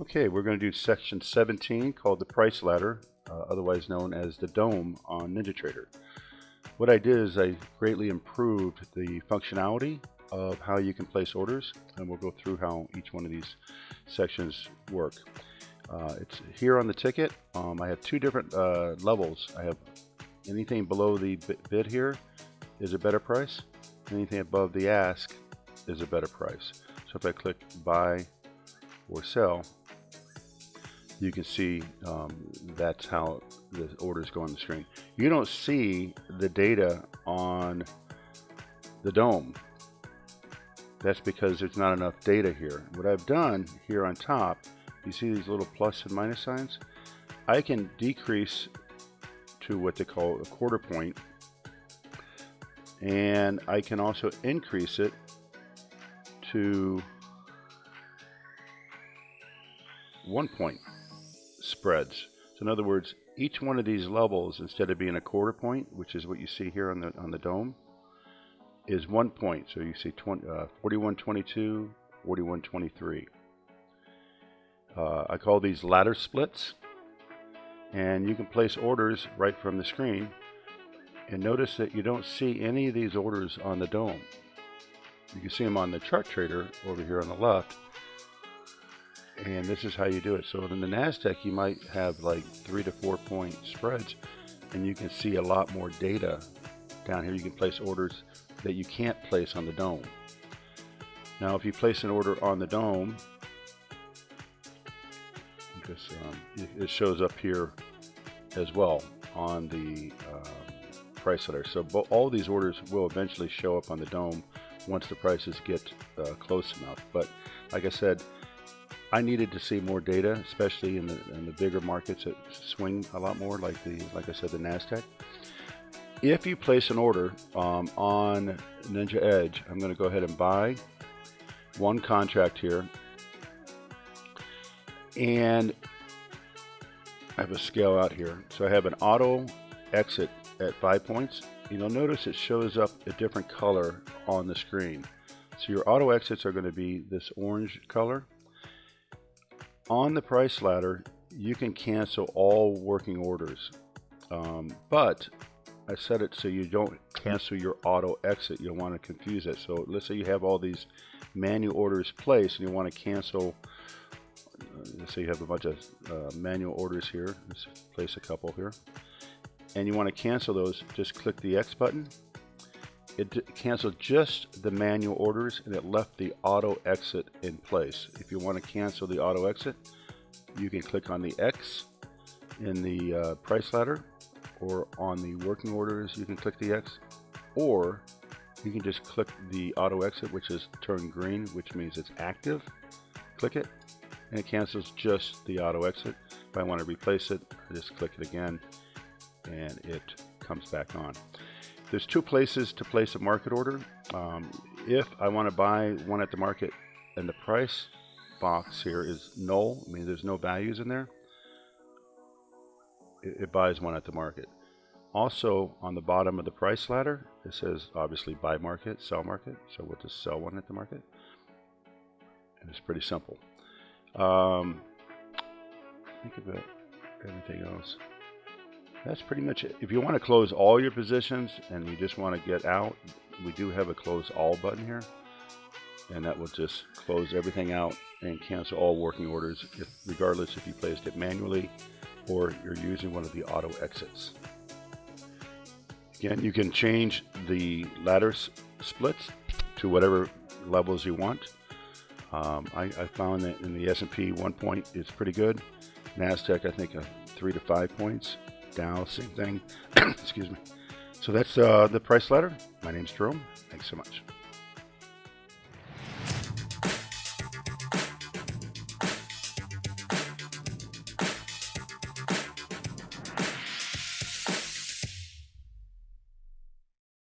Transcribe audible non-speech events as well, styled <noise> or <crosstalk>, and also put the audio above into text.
Okay, we're going to do section 17 called the price ladder, uh, otherwise known as the DOM on NinjaTrader. What I did is I greatly improved the functionality of how you can place orders, and we'll go through how each one of these sections work. Uh, it's here on the ticket. Um, I have two different uh, levels. I have anything below the bid here is a better price. Anything above the ask is a better price. So if I click buy or sell, you can see um, that's how the orders go on the screen. You don't see the data on the DOM. That's because there's not enough data here. What I've done here on top, you see these little plus and minus signs? I can decrease to what they call a quarter point and I can also increase it to one point spreads. So in other words, each one of these levels, instead of being a quarter point, which is what you see here on the on the DOM, is one point. So you see 20, uh, 4122, 4123. Uh, I call these ladder splits. And you can place orders right from the screen. And notice that you don't see any of these orders on the DOM. You can see them on the chart trader over here on the left and this is how you do it. So in the NASDAQ, you might have like three to four point spreads and you can see a lot more data down here. You can place orders that you can't place on the DOM. Now, if you place an order on the DOM, um, it shows up here as well on the um, price ladder. So all these orders will eventually show up on the DOM once the prices get uh, close enough. But like I said, I needed to see more data, especially in the, in the bigger markets that swing a lot more, like the like I said, the Nasdaq. If you place an order um, on Ninja Edge, I'm going to go ahead and buy one contract here, and I have a scale out here. So I have an auto exit at five points. You'll notice it shows up a different color on the screen. So your auto exits are going to be this orange color on the price ladder, you can cancel all working orders. Um, but I set it so you don't cancel your auto exit. You don't want to confuse it. So let's say you have all these manual orders placed and you want to cancel. Uh, let's say you have a bunch of uh, manual orders here. Let's place a couple here. And you want to cancel those, just click the X button. It canceled just the manual orders and it left the auto exit in place. If you want to cancel the auto exit, you can click on the X in the uh, price ladder or on the working orders, you can click the X or you can just click the auto exit, which is turned green, which means it's active. Click it and it cancels just the auto exit. If I want to replace it, I just click it again and it comes back on. There's two places to place a market order. Um, if I want to buy one at the market and the price box here is null, I mean there's no values in there, it, it buys one at the market. Also on the bottom of the price ladder, it says obviously buy market, sell market. So we'll just sell one at the market. And it's pretty simple. Um, think about everything else that's pretty much it. If you want to close all your positions and you just want to get out, we do have a close all button here. And that will just close everything out and cancel all working orders, if, regardless if you placed it manually or you're using one of the auto exits. Again, you can change the ladder splits to whatever levels you want. Um, I, I, found that in the S&P one point is pretty good. NASDAQ, I think, a three to five points. Dow, same thing. <clears throat> Excuse me. So that's uh, the price ladder. My name's Jerome. Thanks so much.